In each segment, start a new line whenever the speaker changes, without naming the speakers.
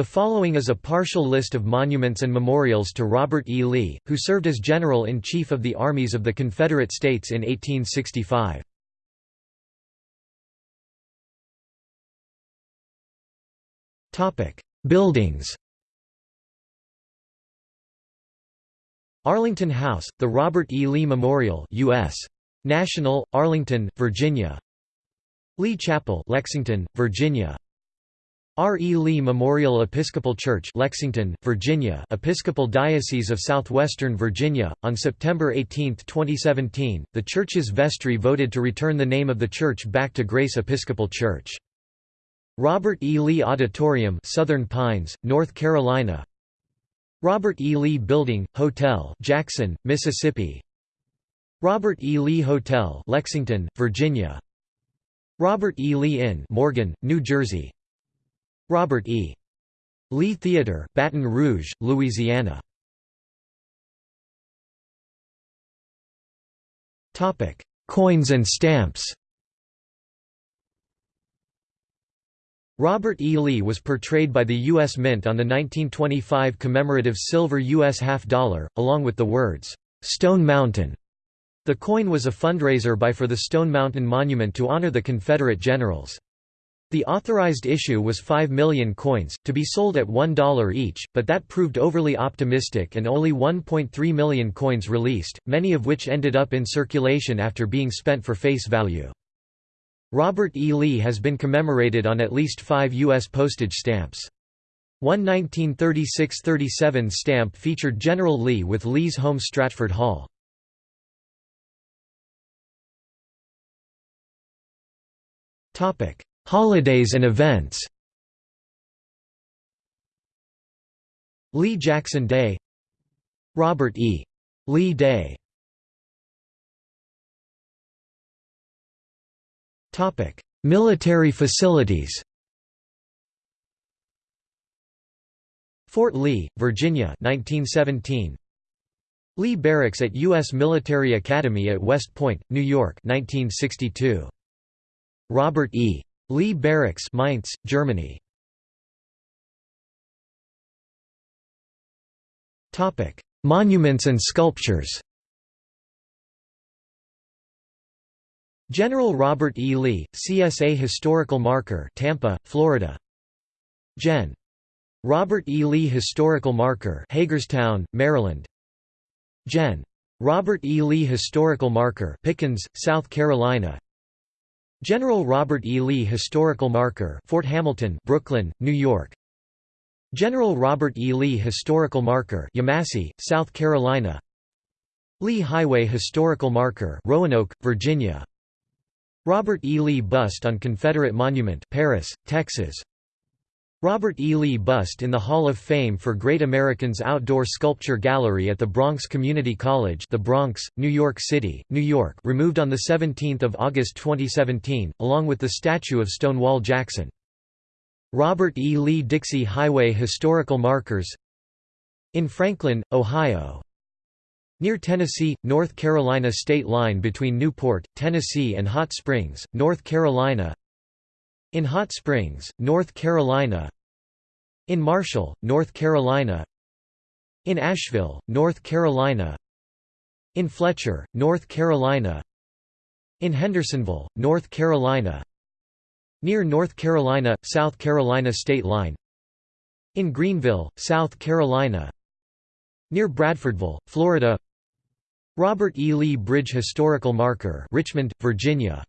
The following is a partial list of monuments and memorials to Robert E. Lee, who served as General-in-Chief of the Armies of the Confederate States in 1865. Buildings Arlington House, the Robert E. Lee Memorial U.S. National, Arlington, Virginia Lee Chapel Lexington, Virginia R. E. Lee Memorial Episcopal Church Lexington, Virginia Episcopal Diocese of Southwestern Virginia. On September 18, 2017, the church's vestry voted to return the name of the church back to Grace Episcopal Church. Robert E. Lee Auditorium Southern Pines, North Carolina Robert E. Lee Building, Hotel Jackson, Mississippi Robert E. Lee Hotel Lexington, Virginia Robert E. Lee Inn Morgan, New Jersey Robert E. Lee Theater, Baton Rouge, Louisiana Topic: Coins and stamps Robert E. Lee was portrayed by the U.S. Mint on the 1925 commemorative silver U.S. half-dollar, along with the words, "'Stone Mountain' The coin was a fundraiser by for the Stone Mountain Monument to honor the Confederate generals. The authorized issue was 5 million coins, to be sold at $1 each, but that proved overly optimistic and only 1.3 million coins released, many of which ended up in circulation after being spent for face value. Robert E. Lee has been commemorated on at least five U.S. postage stamps. One 1936–37 stamp featured General Lee with Lee's home Stratford Hall. Holidays and events Lee Jackson Day Robert E. Lee Day Military facilities Fort Lee, Virginia 1917 Lee Barracks at U.S. Military Academy at West Point, New York 1962 Robert E. Lee Barracks Mainz, Germany Topic: Monuments and sculptures General Robert E. Lee, CSA Historical Marker Tampa, Florida Gen. Robert E. Lee Historical Marker Hagerstown, Maryland Gen. Robert E. Lee Historical Marker Pickens, South Carolina General Robert E. Lee Historical Marker Fort Hamilton, Brooklyn, New York General Robert E. Lee Historical Marker Yemassee, South Carolina Lee Highway Historical Marker Roanoke, Virginia Robert E. Lee Bust on Confederate Monument Paris, Texas Robert E. Lee Bust in the Hall of Fame for Great Americans Outdoor Sculpture Gallery at the Bronx Community College the Bronx, New York City, New York removed on 17 August 2017, along with the statue of Stonewall Jackson. Robert E. Lee Dixie Highway Historical Markers In Franklin, Ohio Near Tennessee, North Carolina state line between Newport, Tennessee and Hot Springs, North Carolina in Hot Springs, North Carolina In Marshall, North Carolina In Asheville, North Carolina In Fletcher, North Carolina In Hendersonville, North Carolina Near North Carolina, South Carolina state line In Greenville, South Carolina Near Bradfordville, Florida Robert E. Lee Bridge Historical Marker Richmond, Virginia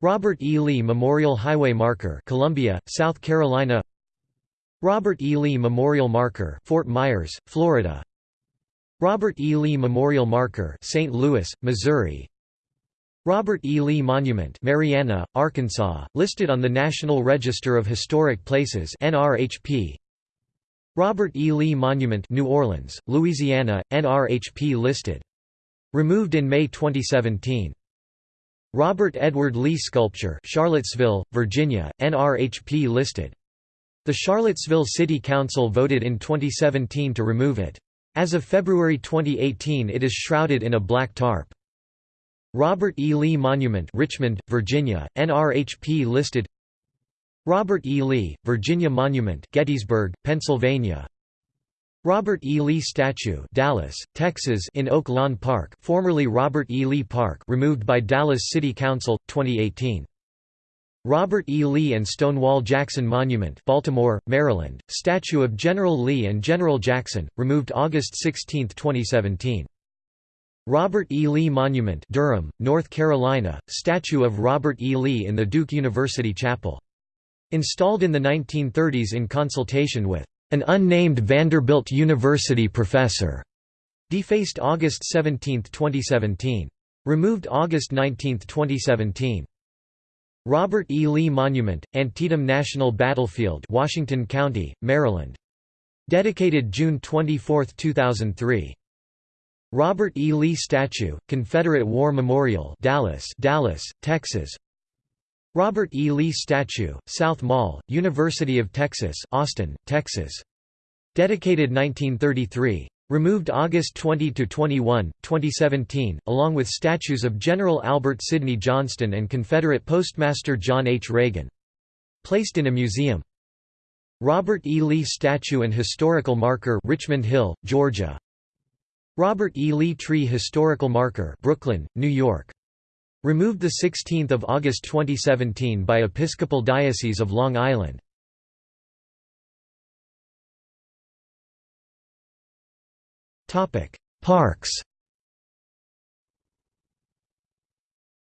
Robert E. Lee Memorial Highway Marker Columbia, South Carolina Robert E. Lee Memorial Marker Fort Myers, Florida Robert E. Lee Memorial Marker St. Louis, Missouri Robert E. Lee Monument Marianna, Arkansas, listed on the National Register of Historic Places NRHP Robert E. Lee Monument New Orleans, Louisiana, NRHP listed. Removed in May 2017 Robert Edward Lee Sculpture Charlottesville, Virginia, NRHP listed. The Charlottesville City Council voted in 2017 to remove it. As of February 2018 it is shrouded in a black tarp. Robert E. Lee Monument Richmond, Virginia, NRHP listed Robert E. Lee, Virginia Monument Gettysburg, Pennsylvania Robert E. Lee Statue Dallas, Texas in Oak Lawn Park formerly Robert E. Lee Park removed by Dallas City Council, 2018 Robert E. Lee and Stonewall Jackson Monument Baltimore, Maryland, statue of General Lee and General Jackson, removed August 16, 2017. Robert E. Lee Monument Durham, North Carolina, statue of Robert E. Lee in the Duke University Chapel. Installed in the 1930s in consultation with an unnamed Vanderbilt University professor. Defaced August 17, 2017. Removed August 19, 2017. Robert E. Lee Monument, Antietam National Battlefield Washington County, Maryland. Dedicated June 24, 2003. Robert E. Lee Statue, Confederate War Memorial Dallas, Dallas, Texas Robert E. Lee Statue, South Mall, University of Texas Austin, Texas. Dedicated 1933. Removed August 20–21, 2017, along with statues of General Albert Sidney Johnston and Confederate Postmaster John H. Reagan. Placed in a museum. Robert E. Lee Statue and Historical Marker Richmond Hill, Georgia. Robert E. Lee Tree Historical Marker Brooklyn, New York. Removed 16 August 2017 by Episcopal Diocese of Long Island. Parks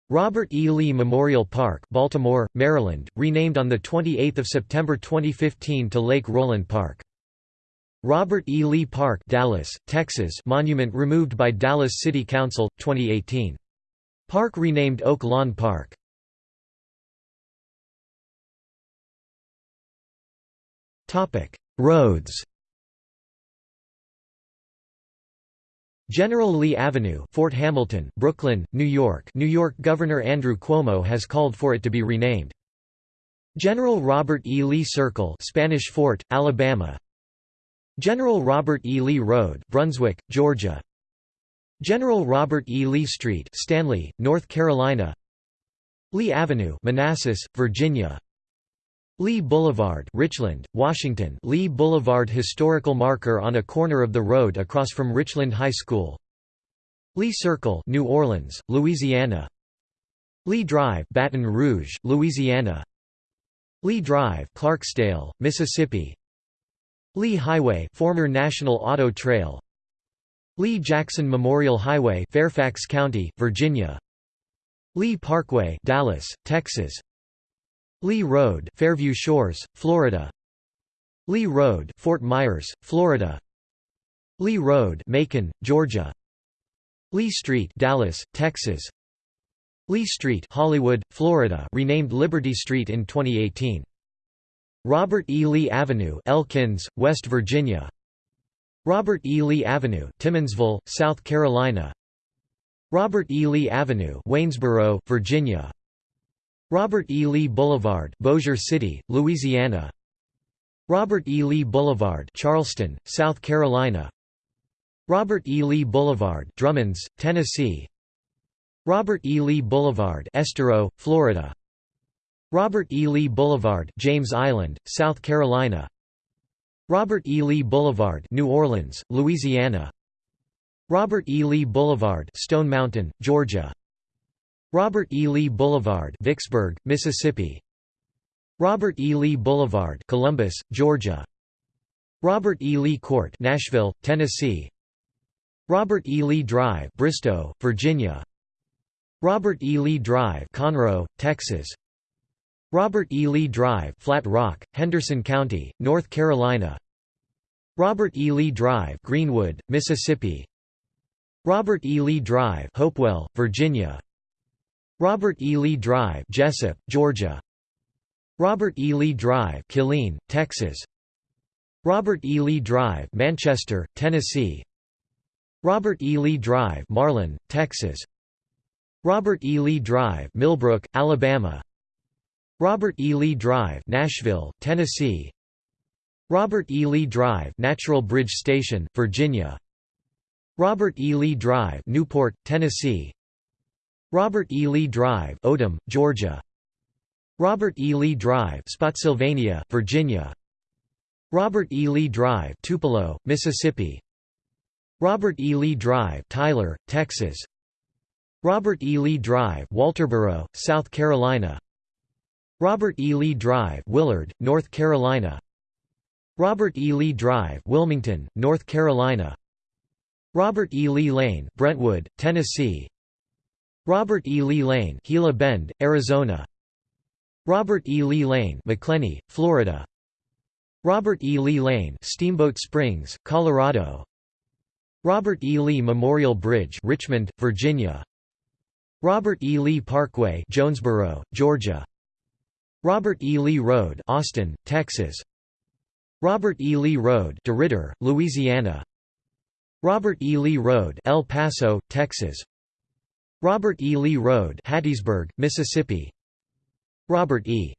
Robert E. Lee Memorial Park Baltimore, Maryland, renamed on 28 September 2015 to Lake Roland Park. Robert E. Lee Park Dallas, Texas monument removed by Dallas City Council, 2018. Park renamed Oak Lawn Park. Roads General Lee Avenue, Fort Hamilton, Brooklyn, New York. New York Governor Andrew Cuomo has called for it to be renamed. General Robert E. Lee Circle, Spanish Fort, Alabama. General Robert E. Lee Road, Brunswick, Georgia. General Robert E. Lee Street, Stanley, North Carolina. Lee Avenue, Manassas, Virginia. Lee Boulevard Richland, Washington Lee Boulevard historical marker on a corner of the road across from Richland High School Lee Circle New Orleans, Louisiana Lee Drive Baton Rouge, Louisiana Lee Drive Clarksdale, Mississippi Lee Highway former National Auto Trail Lee Jackson Memorial Highway Fairfax County, Virginia Lee Parkway Dallas, Texas Lee Road, Fairview Shores, Florida. Lee Road, Fort Myers, Florida. Lee Road, Macon, Georgia. Lee Street, Dallas, Texas. Lee Street, Hollywood, Florida, renamed Liberty Street in 2018. Robert E. Lee Avenue, Elkins, West Virginia. Robert E. Lee Avenue, Timmonsville, South Carolina. Robert E. Lee Avenue, Waynesboro, Virginia. Robert E. Lee Boulevard Bossier City, Louisiana Robert E. Lee Boulevard Charleston, South Carolina Robert E. Lee Boulevard Drummonds, Tennessee Robert E. Lee Boulevard Estero, Florida Robert E. Lee Boulevard James Island, South Carolina Robert E. Lee Boulevard New Orleans, Louisiana Robert E. Lee Boulevard Stone Mountain, Georgia Robert E. Lee Boulevard Vicksburg, Mississippi Robert E. Lee Boulevard Columbus, Georgia Robert E. Lee Court Nashville, Tennessee Robert E. Lee Drive Bristow, Virginia Robert E. Lee Drive Conroe, Texas Robert E. Lee Drive Flat Rock, Henderson County, North Carolina Robert E. Lee Drive Greenwood, Mississippi Robert E. Lee Drive Hopewell, Virginia Robert E. Lee Drive Jesup, Georgia Robert E. Lee Drive Killeen, Texas Robert E. Lee Drive Manchester, Tennessee Robert E. Lee Drive Marlin, Texas Robert E. Lee Drive Millbrook, Alabama Robert E. Lee Drive Nashville, Tennessee Robert E. Lee Drive Natural Bridge Station, Virginia Robert E. Lee Drive Newport, Tennessee Robert E. Lee Drive Odum, Georgia Robert E. Lee Drive Spotsylvania, Virginia Robert E. Lee Drive Tupelo, Mississippi Robert E. Lee Drive Tyler, Texas Robert E. Lee Drive Walterboro, South Carolina Robert E. Lee Drive Willard, North Carolina Robert E. Lee Drive Wilmington, North Carolina Robert E. Lee Lane Brentwood, Tennessee Robert E. Lee Lane Gila Bend, Arizona Robert E. Lee Lane Macclenny, Florida Robert E. Lee Lane Steamboat Springs, Colorado Robert E. Lee Memorial Bridge Richmond, Virginia Robert E. Lee Parkway Jonesboro, Georgia Robert E. Lee Road Austin, Texas Robert E. Lee Road DeRidder, Louisiana Robert E. Lee Road El Paso, Texas Robert E. Lee Road Hattiesburg, Mississippi Robert E.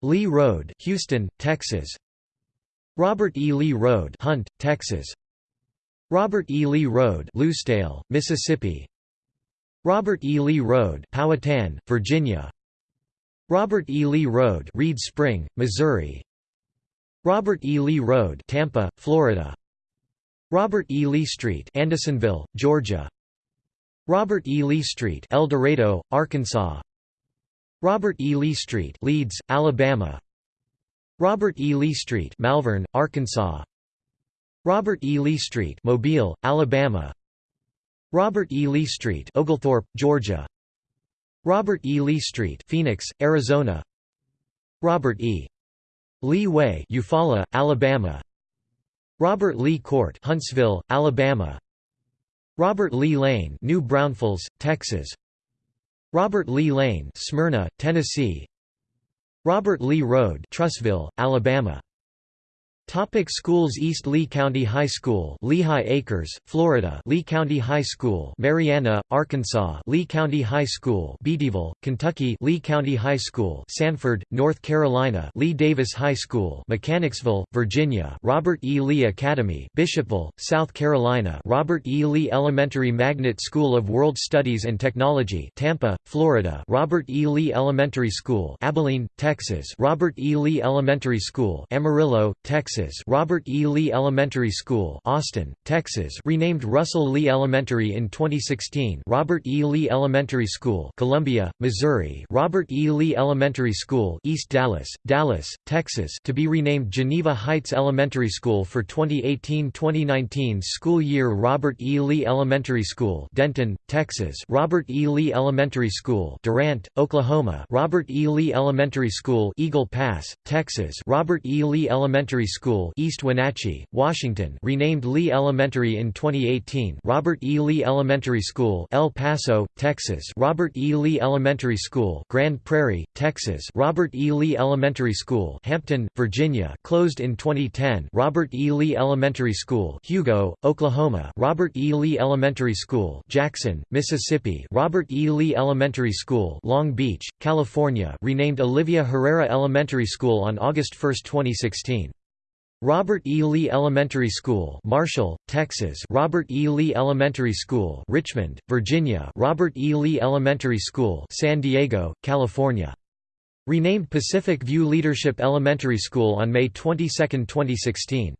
Lee Road Houston, Texas Robert E. Lee Road Hunt, Texas Robert E. Lee Road Lucedale, Mississippi Robert E. Lee Road Powhatan, Virginia Robert E. Lee Road Reed Spring, Missouri Robert E. Lee Road Tampa, Florida Robert E. Lee Street Andersonville, Georgia Robert E. Lee Street El Dorado, Arkansas Robert E. Lee Street Leeds, Alabama Robert E. Lee Street Malvern, Arkansas Robert E. Lee Street Mobile, Alabama Robert E. Lee Street Oglethorpe, Georgia Robert E. Lee Street Phoenix, Arizona. Robert E. Lee Way Eufaula, Alabama. Robert Lee Court Huntsville, Alabama. Robert Lee Lane New Braunfels, Texas. Robert Lee Lane Smyrna, Tennessee. Robert Lee Road Trussville, Alabama Topic schools East Lee County High School Lehigh Acres, Florida Lee County High School Marianna, Arkansas Lee County High School Beattyville, Kentucky Lee County High School Sanford, North Carolina Lee Davis High School Mechanicsville, Virginia Robert E. Lee Academy Bishopville, South Carolina Robert E. Lee Elementary Magnet School of World Studies and Technology Tampa, Florida Robert E. Lee Elementary School Abilene, Texas Robert E. Lee Elementary School Amarillo, Texas Texas Robert E. Lee Elementary School Austin, Texas renamed Russell Lee Elementary in 2016 Robert E. Lee Elementary School Columbia, Missouri Robert E. Lee Elementary School East Dallas, Dallas, Texas to be renamed Geneva Heights Elementary School for 2018-2019 school year Robert E. Lee Elementary School Denton, Texas Robert E. Lee Elementary School Durant, Oklahoma Robert E. Lee Elementary School Eagle Pass, Texas Robert E. Lee Elementary School School East Wenatchee, Washington renamed Lee Elementary in 2018 Robert E. Lee Elementary School El Paso, Texas Robert E. Lee Elementary School Grand Prairie, Texas Robert E. Lee Elementary School Hampton, Virginia closed in 2010 Robert E. Lee Elementary School Hugo, Oklahoma Robert E. Lee Elementary School Jackson, Mississippi Robert E. Lee Elementary School Long Beach, California renamed Olivia Herrera Elementary School on August 1, 2016 Robert E. Lee Elementary School Marshall, Texas Robert E. Lee Elementary School Richmond, Virginia Robert E. Lee Elementary School San Diego, California. Renamed Pacific View Leadership Elementary School on May 22, 2016.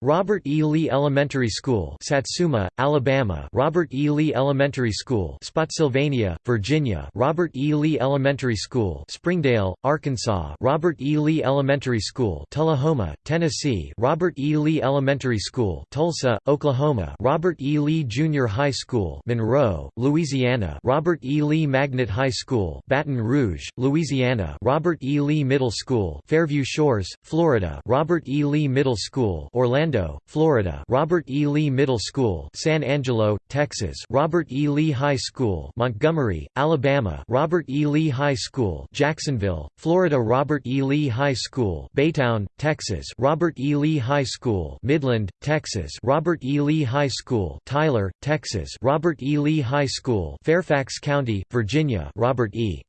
Robert E. Lee Elementary School Satsuma, Alabama Robert E. Lee Elementary School Spotsylvania, Virginia Robert E. Lee Elementary School Springdale, Arkansas Robert E. Lee Elementary School Tullahoma, Tennessee Robert E. Lee Elementary School Tulsa, Oklahoma Robert E. Lee Junior High School Monroe, Louisiana Robert E. Lee Magnet High School Baton Rouge, Louisiana Robert E. Lee Middle School Fairview Shores, Florida Robert E. Lee Middle School Orlando Orlando, Florida Robert E. Lee Middle School San Angelo, Texas Robert E. Lee High School Montgomery, Alabama Robert E. Lee High School Jacksonville, Florida Robert E. Lee High School Baytown, Texas Robert E. Lee High School Midland, Texas Robert E. Lee High School Tyler, Texas Robert E. Lee High School Fairfax County, Virginia Robert E.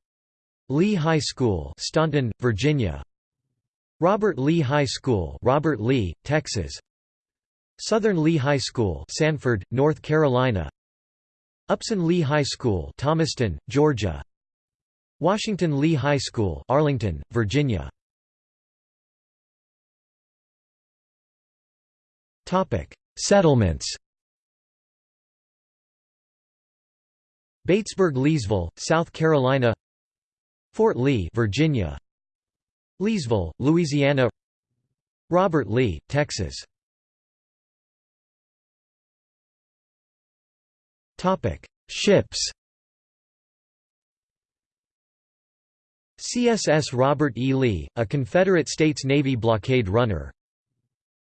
Lee High School Staunton, Virginia Robert Lee High School Robert Lee, Texas Southern Lee High School Sanford, North Carolina. Upson Lee High School Thomaston, Georgia. Washington Lee High School Arlington, Virginia. Topic: Settlements. Batesburg Leesville, South Carolina. Fort Lee Virginia. Leesville, Louisiana. Robert Lee, Texas Ships CSS Robert E. Lee, a Confederate States Navy blockade runner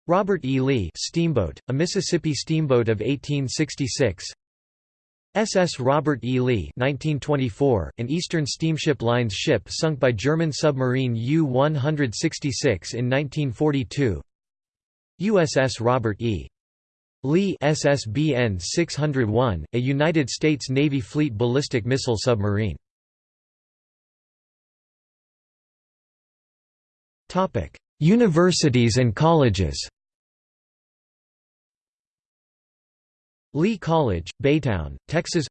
Robert E. Lee steamboat, a Mississippi steamboat of 1866 SS Robert E. Lee 1924, an Eastern Steamship Lines ship sunk by German submarine U-166 in 1942 USS Robert E. Lee SSBN 601, a United States Navy Fleet ballistic missile submarine. Topic: Universities and colleges. Lee College, Baytown, Texas.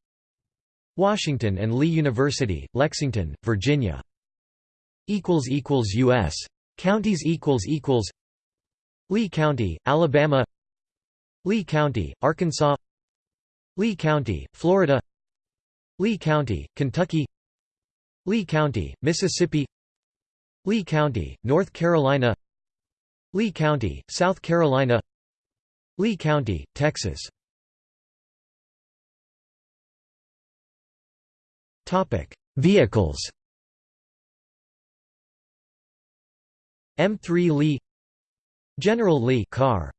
Washington and Lee University, Lexington, Virginia. equals equals U.S. Counties equals equals. Lee County, Alabama Lee County, Arkansas. Lee County, Florida. Lee County, Kentucky. Lee County, Mississippi. Lee County, North Carolina. Lee County, South Carolina. Lee County, Texas. Topic: Vehicles. M3 Lee. General Lee car